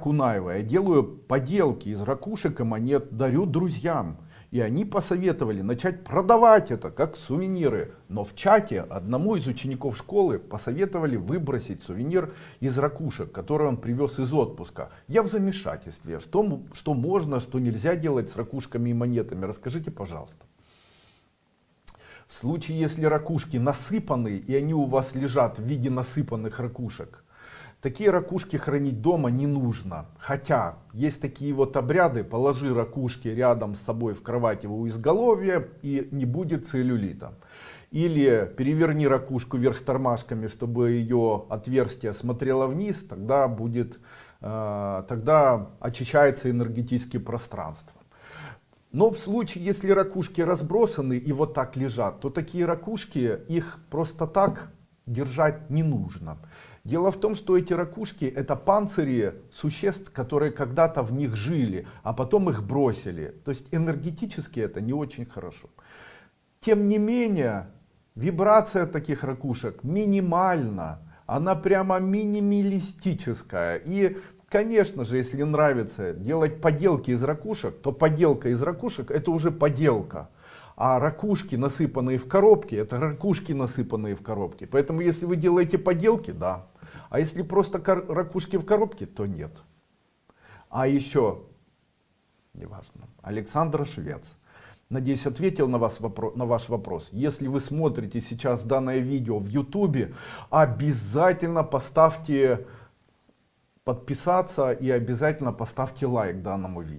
Кунаева. Я делаю поделки из ракушек и монет, дарю друзьям. И они посоветовали начать продавать это как сувениры. Но в чате одному из учеников школы посоветовали выбросить сувенир из ракушек, который он привез из отпуска. Я в замешательстве. Что, что можно, что нельзя делать с ракушками и монетами? Расскажите, пожалуйста. В случае, если ракушки насыпаны, и они у вас лежат в виде насыпанных ракушек, Такие ракушки хранить дома не нужно. Хотя есть такие вот обряды, положи ракушки рядом с собой в кровати у изголовья и не будет целлюлита. Или переверни ракушку вверх тормашками, чтобы ее отверстие смотрело вниз, тогда будет, э, тогда очищается энергетическое пространство. Но в случае, если ракушки разбросаны и вот так лежат, то такие ракушки, их просто так держать не нужно. Дело в том, что эти ракушки это панцири существ, которые когда-то в них жили, а потом их бросили. То есть энергетически это не очень хорошо. Тем не менее, вибрация таких ракушек минимальна. Она прямо минималистическая. И, конечно же, если нравится делать поделки из ракушек, то поделка из ракушек это уже поделка. А ракушки, насыпанные в коробке, это ракушки, насыпанные в коробке. Поэтому, если вы делаете поделки, да. А если просто ракушки в коробке, то нет. А еще, неважно, Александр Швец. Надеюсь, ответил на, вас вопро на ваш вопрос. Если вы смотрите сейчас данное видео в YouTube, обязательно поставьте подписаться и обязательно поставьте лайк данному видео.